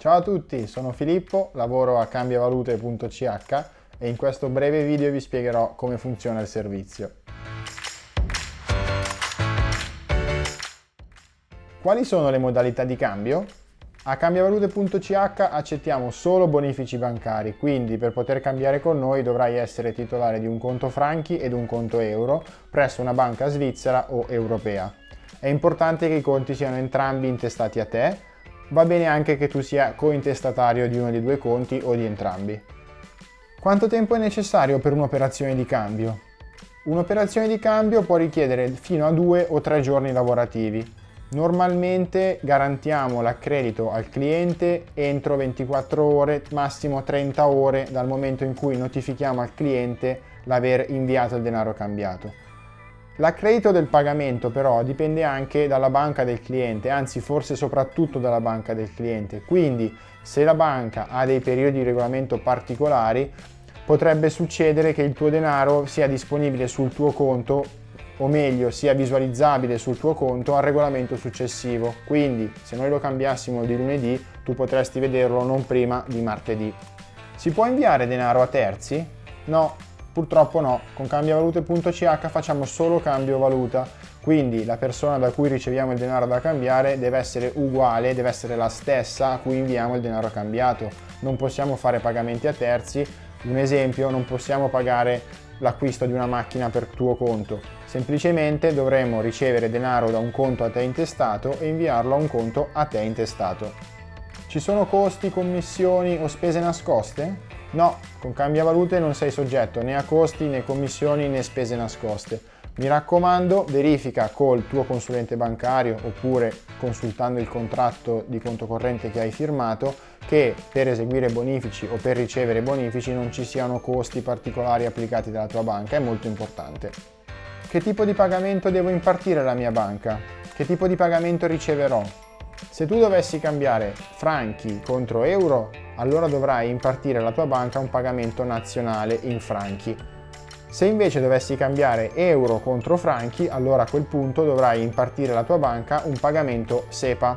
Ciao a tutti, sono Filippo, lavoro a cambiavalute.ch e in questo breve video vi spiegherò come funziona il servizio. Quali sono le modalità di cambio? A cambiavalute.ch accettiamo solo bonifici bancari, quindi per poter cambiare con noi dovrai essere titolare di un conto franchi ed un conto euro presso una banca svizzera o europea. È importante che i conti siano entrambi intestati a te Va bene anche che tu sia cointestatario di uno dei due conti o di entrambi. Quanto tempo è necessario per un'operazione di cambio? Un'operazione di cambio può richiedere fino a due o tre giorni lavorativi. Normalmente garantiamo l'accredito al cliente entro 24 ore, massimo 30 ore dal momento in cui notifichiamo al cliente l'aver inviato il denaro cambiato. L'accredito del pagamento però dipende anche dalla banca del cliente, anzi forse soprattutto dalla banca del cliente. Quindi se la banca ha dei periodi di regolamento particolari, potrebbe succedere che il tuo denaro sia disponibile sul tuo conto o meglio sia visualizzabile sul tuo conto al regolamento successivo. Quindi se noi lo cambiassimo di lunedì, tu potresti vederlo non prima di martedì. Si può inviare denaro a terzi? No, Purtroppo no, con cambiavalute.ch facciamo solo cambio valuta, quindi la persona da cui riceviamo il denaro da cambiare deve essere uguale, deve essere la stessa a cui inviamo il denaro cambiato. Non possiamo fare pagamenti a terzi, un esempio, non possiamo pagare l'acquisto di una macchina per tuo conto, semplicemente dovremmo ricevere denaro da un conto a te intestato e inviarlo a un conto a te intestato. Ci sono costi, commissioni o spese nascoste? No, con cambiavalute non sei soggetto né a costi né commissioni né spese nascoste. Mi raccomando, verifica col tuo consulente bancario oppure consultando il contratto di conto corrente che hai firmato che per eseguire bonifici o per ricevere bonifici non ci siano costi particolari applicati dalla tua banca, è molto importante. Che tipo di pagamento devo impartire alla mia banca? Che tipo di pagamento riceverò? Se tu dovessi cambiare franchi contro euro, allora dovrai impartire alla tua banca un pagamento nazionale in franchi. Se invece dovessi cambiare euro contro franchi, allora a quel punto dovrai impartire alla tua banca un pagamento SEPA.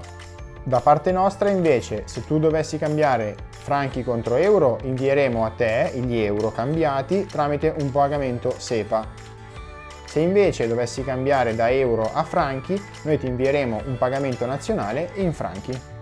Da parte nostra invece, se tu dovessi cambiare franchi contro euro, invieremo a te gli euro cambiati tramite un pagamento SEPA. Se invece dovessi cambiare da euro a franchi, noi ti invieremo un pagamento nazionale in franchi.